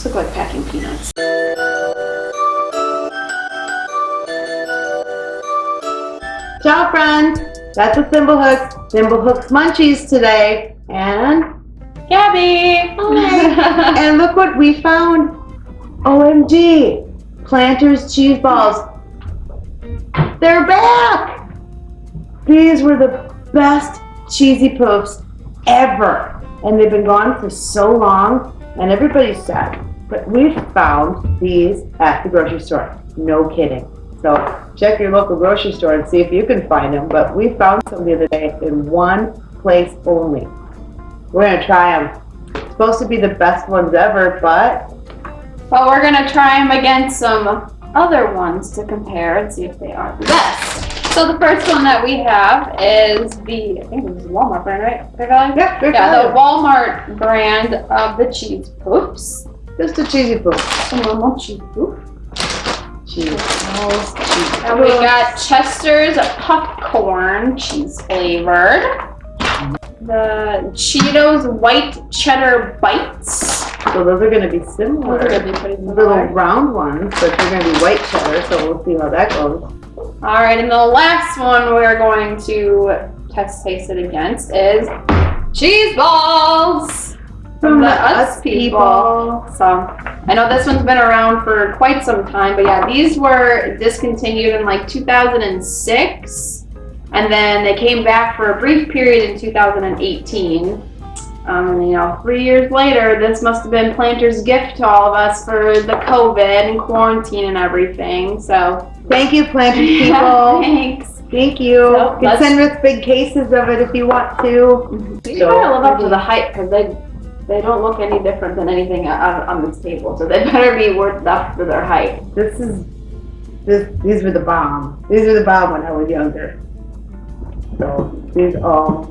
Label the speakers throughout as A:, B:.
A: These look like packing peanuts.
B: Ciao, friend. That's a Thimblehooks. Thimblehooks Munchies today. And,
A: Gabby! Hi.
B: and look what we found. OMG. Planters cheese balls. They're back. These were the best cheesy poofs ever. And they've been gone for so long. And everybody's sad. But we found these at the grocery store. No kidding. So check your local grocery store and see if you can find them. But we found some the other day in one place only. We're gonna try them. Supposed to be the best ones ever, but
A: Well, we're gonna try them against some other ones to compare and see if they are the best. So the first one that we have is the, I think this is Walmart brand, right?
B: Yeah,
A: Yeah, the. Walmart brand of the cheese poofs.
B: Just a cheesy poof.
A: A normal cheese poof.
B: Cheese balls, cheese
A: And we got Chester's popcorn cheese flavored. The Cheetos white cheddar bites.
B: So those are gonna be similar.
A: Those are
B: similar.
A: gonna be pretty
B: Little round ones, but they're gonna be white cheddar, so we'll see how that goes.
A: All right, and the last one we're going to test taste it against is cheese balls from the Utz people. So I know this one's been around for quite some time, but yeah, these were discontinued in like 2006, and then they came back for a brief period in 2018. Um, and you know, three years later, this must have been Planter's gift to all of us for the COVID and quarantine and everything. So
B: Thank you, planters
A: yeah,
B: people.
A: thanks.
B: Thank you.
A: So,
B: You can send us big cases of it if you want to.
A: You gotta live up to the hype because they they don't look any different than anything on, on this table, so they better be worth up to their height.
B: This is, this, these were the bomb. These were the bomb when I was younger. So, these all,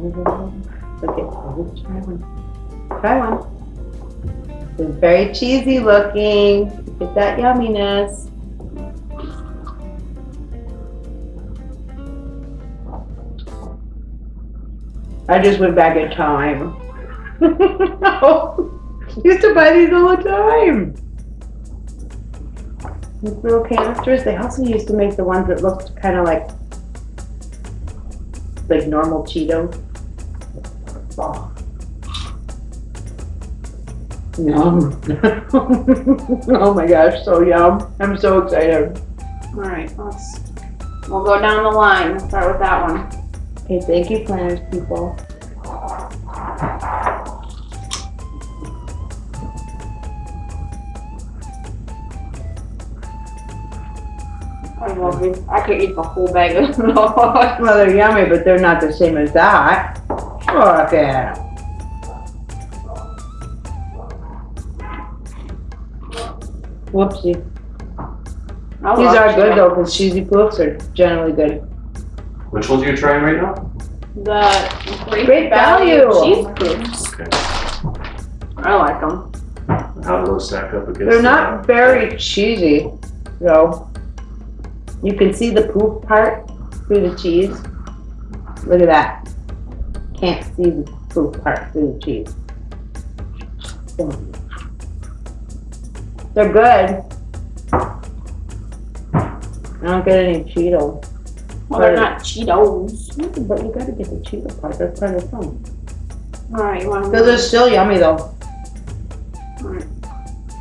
B: okay, let's try one. Try one. It's very cheesy looking. Get that yumminess. I just went back in time. Used to buy these all the time. These little canisters. They also used to make the ones that looked kind of like like normal Cheetos. Oh. Yum. oh my gosh, so yum. I'm so excited.
A: All right, let's we'll go down the line. Start with that one.
B: Okay, thank you, Planters people.
A: I. I could eat the whole bag of those.
B: Well, they're yummy, but they're not the same as that. Look at 'em. Whoopsie.
A: I
B: These are good
A: Cheetos.
B: though, because cheesy poofs are generally good.
C: Which ones are you trying right now?
A: The great,
B: Great
A: value,
B: value.
A: cheese poofs.
C: Okay.
A: I like them.
C: How do those stack up against?
B: They're
C: the-
B: not very cheesy, though. You can see the poof part through the cheese. Look at that. Can't see the poof part through the cheese. They're good. I don't get any Cheetos.
A: Well, they're not Cheetos.
B: But you gotta get the Cheeto part, that's part of the fun.
A: All right, you want to?
B: Those are still yummy though.
A: Alright,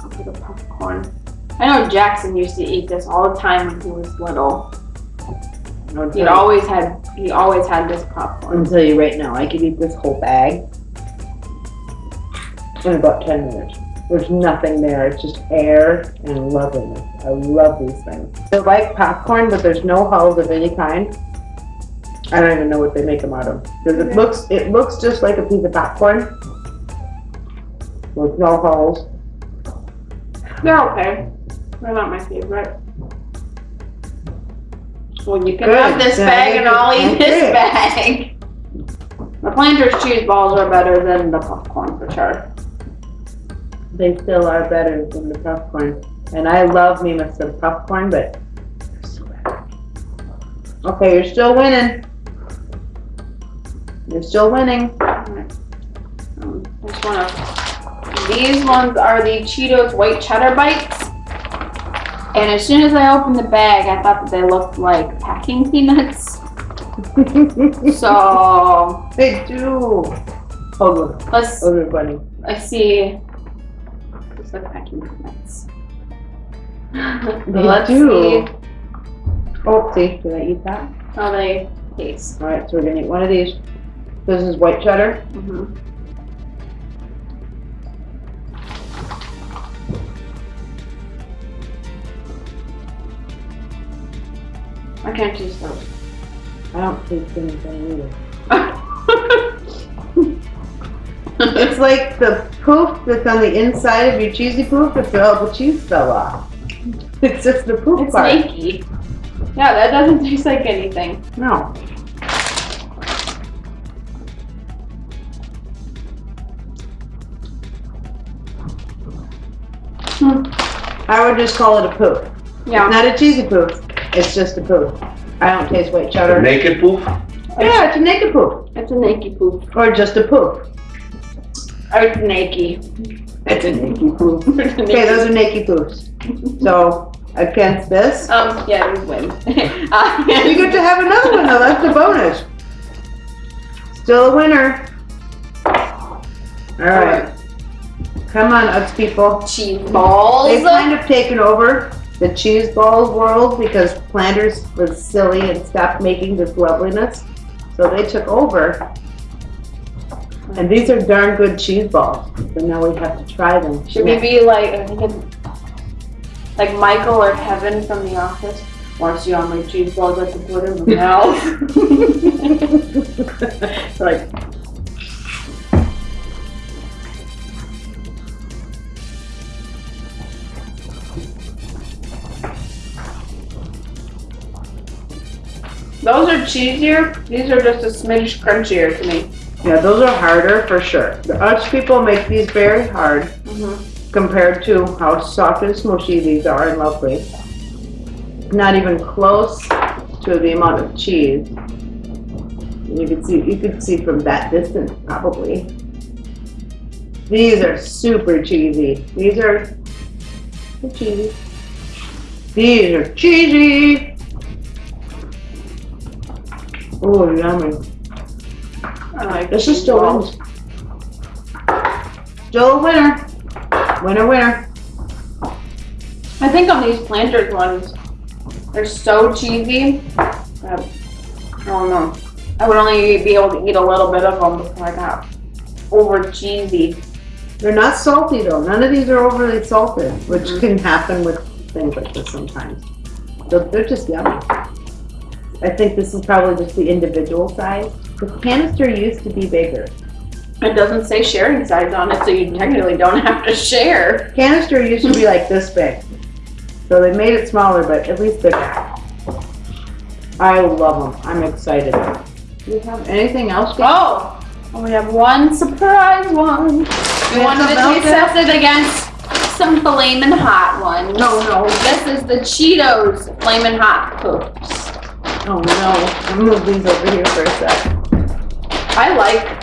A: I'll put the popcorn. I know Jackson used to eat this all the time when he was little. He always had he always had this popcorn.
B: I'm tell you right now, I could eat this whole bag in about 10 minutes. There's nothing there. It's just air and loveliness. I love these things. They're like popcorn, but there's no hulls of any kind. I don't even know what they make them out of. Because it looks, it looks just like a piece of popcorn with no hulls.
A: They're okay. They're not my favorite. Well, you can
B: Good.
A: have this bag and I'll eat this bag. The Planters cheese balls are better than the popcorn for sure.
B: They still are better than the popcorn. And I love me with some popcorn, but they're so bad. Okay, you're still winning. You're still winning.
A: Um, I just wanna These ones are the Cheetos white cheddar bites. And as soon as I opened the bag, I thought that they looked like packing peanuts. So
B: they do. Oh, look.
A: let's.
B: Oh, they're.
A: I see. Looks like packing peanuts.
B: They
A: let's
B: do.
A: see
B: Oh, see, did I eat that?
A: how they taste.
B: All right, so we're gonna eat one of these. This is white cheddar.
A: Mhm. I can't taste those.
B: I don't taste anything either.
A: it's
B: It's like the poof that's on the inside of your cheesy poof if all the cheese fell off. It's just the poof part.
A: It's snaky. Yeah, that doesn't taste like anything.
B: No.
A: Hmm.
B: I would just call it a poof.
A: Yeah.
B: Not a cheesy poof. It's just a poof. I don't taste white cheddar.
C: Naked poof?
B: Yeah, it's a naked poof.
A: It's a naked poop.
B: Or just a poof.
A: Oh, it's naked.
B: It's a naked poof. Okay, those are naked poofs. So, against this,
A: Um, yeah, we win. Uh,
B: you get to have another one though, that's the bonus. Still a winner. Alright. Come on, Utz people.
A: cheese balls.
B: They've kind of taken over the cheese balls world because Planters was silly and stopped making this loveliness. So they took over. And these are darn good cheese balls. So now we have to try them.
A: Should we be like, I think it's like Michael or Kevin from The Office? Wants you on my cheese balls, I can put in my mouth. like, those are cheesier. These are just a smidge crunchier to me.
B: Yeah, those are harder for sure. The Utz people make these very hard
A: Mm-hmm.
B: compared to how soft and smushy these are and lovely. Not even close to the amount of cheese. You can see, you could see from that distance probably. These are super cheesy. These they're cheesy. These are cheesy. Oh, yummy.
A: I like
B: This is still wins. Still a winner. Winner, winner.
A: I think on these planters ones, they're so cheesy. That, I don't know. I would only be able to eat a little bit of them before I got over cheesy.
B: They're not salty though. None of these are overly salted, which
A: Mhm.
B: can happen with things like this sometimes. So they're just yummy. I think this is probably just the individual size. The canister used to be bigger.
A: It doesn't say sharing size on it, so you technically don't have to share.
B: Canister used to be like this big. So they made it smaller, but at least bigger. I love them. I'm excited. Do you have anything else?
A: Oh, we have one surprise one. We
B: have
A: wanted to test it against some flamin' hot ones.
B: No, no.
A: This is the Cheetos flamin' hot poops.
B: Oh no. I'm move these over here for a sec.
A: I like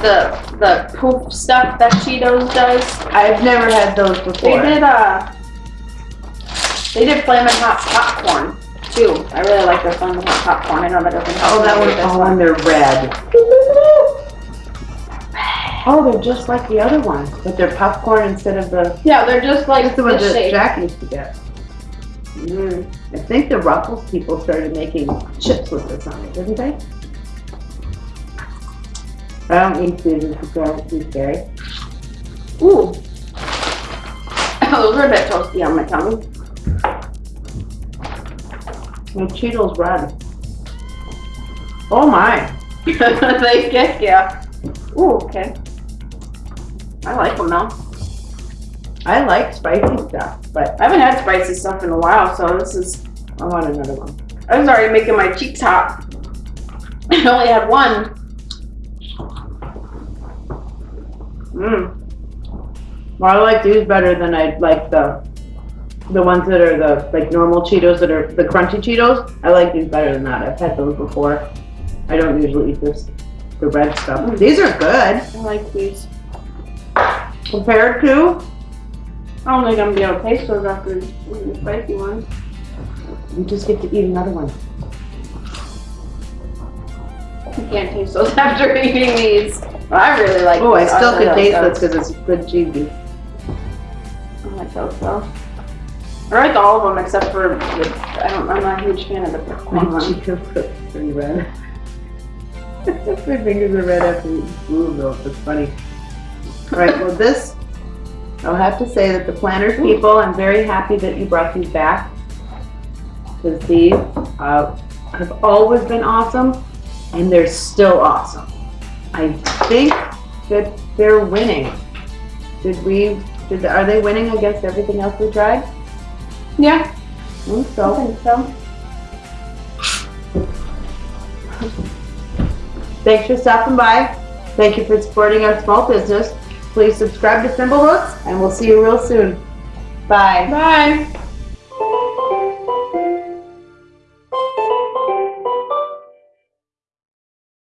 A: the the poof stuff that Cheetos does.
B: I've never had those before.
A: They did uh they did flamin' hot popcorn too. I really like their flamin' hot popcorn. I know that doesn't
B: Oh, that one,
A: this
B: oh, and they're red. Oh, they're just like the other ones, but they're popcorn instead of the,
A: Yeah, they're just like
B: just the ones
A: this
B: that. Jack used to get.
A: Mm.
B: I think the Ruffles people started making chips with this on it, didn't they? I don't eat it's very, these very.
A: Ooh. Those are a bit toasty on my tongue.
B: My Cheetos red. Oh my.
A: they kick ya. Ooh, okay. I like them though.
B: I like spicy stuff, but
A: I haven't had spicy stuff in a while, so this is.
B: I want another one.
A: I was already making my cheeks hot. I only had one. Mmm.
B: Well, I like these better than I like the the ones that are the like normal Cheetos that are the crunchy Cheetos. I like these better than that. I've had those before. I don't usually eat this the red stuff.
A: Mm.
B: These are good.
A: I like these.
B: Compared to,
A: I don't think I'm gonna be able to taste those after eating the spicy ones.
B: you just get to eat another one.
A: You can't taste those after eating these. I really like.
B: Oh, I still could taste this because it's good cheesy.
A: I like those though. I like all of them except for the, I don't, I'm not a huge fan of the corn
B: My
A: one.
B: are pretty red. My fingers are red after eating food though, it's funny. Alright, well this, I'll have to say that the Planters people, I'm very happy that you brought these back. Cause these, uh, have always been awesome, and they're still awesome. I think that they're winning. Did we, did, are they winning against everything else we tried?
A: Yeah,
B: I think
A: I think so.
B: Thanks for stopping by. Thank you for supporting our small business. Please subscribe to Thimblehooks and we'll see you real soon. Bye.
A: Bye.